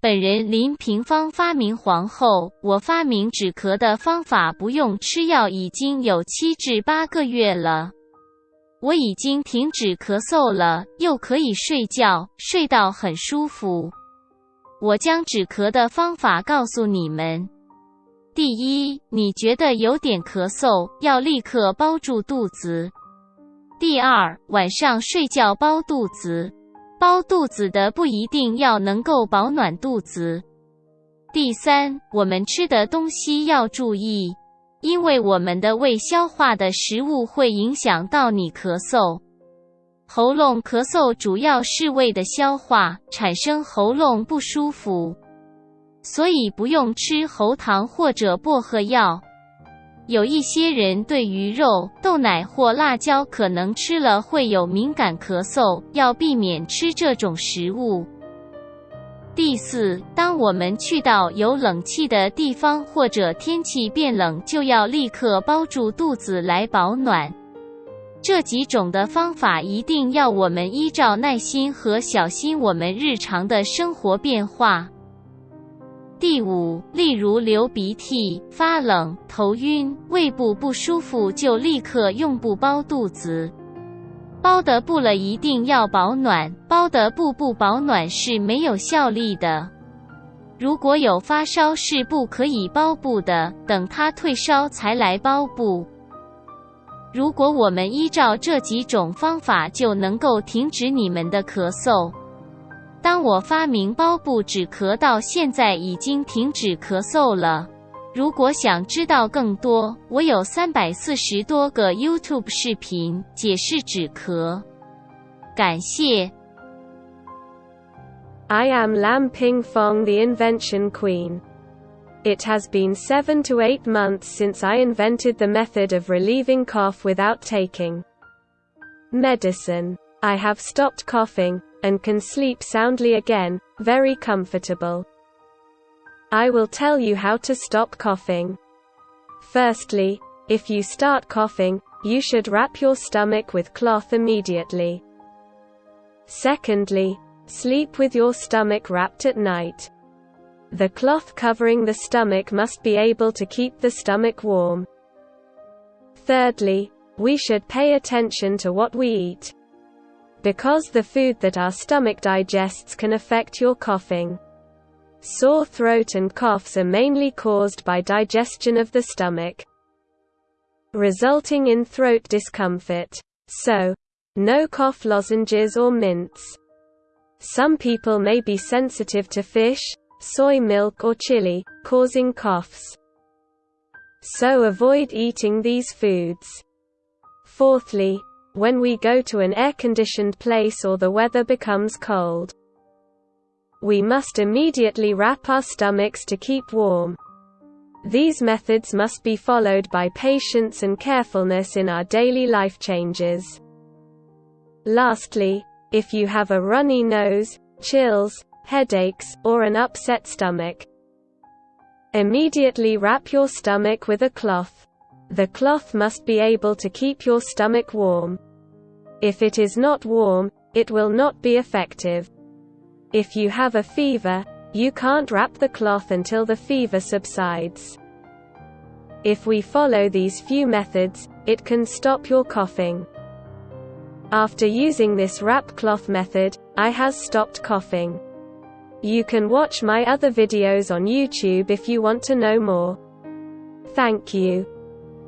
本人林平方发明皇后，我发明止咳的方法不用吃药已经有七至八个月了。我已经停止咳嗽了，又可以睡觉，睡到很舒服。我将止咳的方法告诉你们。第一，你觉得有点咳嗽，要立刻包住肚子。第二，晚上睡觉包肚子。包肚子的不一定要能够保暖肚子。第三，我们吃的东西要注意，因为我们的胃消化的食物会影响到你咳嗽。喉咙咳嗽主要是胃的消化产生喉咙不舒服，所以不用吃喉糖或者薄荷药。有一些人对鱼肉、豆奶或辣椒可能吃了会有敏感咳嗽，要避免吃这种食物。第四，当我们去到有冷气的地方或者天气变冷，就要立刻包住肚子来保暖。这几种的方法一定要我们依照耐心和小心我们日常的生活变化。第五，例如流鼻涕、发冷、头晕、胃部不舒服，就立刻用布包肚子。包的布了一定要保暖，包的布不保暖是没有效力的。如果有发烧是不可以包布的，等它退烧才来包布。如果我们依照这几种方法，就能够停止你们的咳嗽。当我发明包布止咳到现在已经停止咳嗽了。如果想知道更多，我有三百四十多个 YouTube 视频解释止咳。感谢。I am Lam Ping Fong, the invention queen. It has been seven to eight months since I invented the method of relieving cough without taking medicine. I have stopped coughing, and can sleep soundly again, very comfortable. I will tell you how to stop coughing. Firstly, if you start coughing, you should wrap your stomach with cloth immediately. Secondly, sleep with your stomach wrapped at night. The cloth covering the stomach must be able to keep the stomach warm. Thirdly, we should pay attention to what we eat. Because the food that our stomach digests can affect your coughing. Sore throat and coughs are mainly caused by digestion of the stomach, resulting in throat discomfort. So, no cough lozenges or mints. Some people may be sensitive to fish, soy milk or chili, causing coughs. So avoid eating these foods. Fourthly, when we go to an air-conditioned place or the weather becomes cold. We must immediately wrap our stomachs to keep warm. These methods must be followed by patience and carefulness in our daily life changes. Lastly, if you have a runny nose, chills, headaches, or an upset stomach, immediately wrap your stomach with a cloth. The cloth must be able to keep your stomach warm. If it is not warm, it will not be effective. If you have a fever, you can't wrap the cloth until the fever subsides. If we follow these few methods, it can stop your coughing. After using this wrap cloth method, I has stopped coughing. You can watch my other videos on YouTube if you want to know more. Thank you.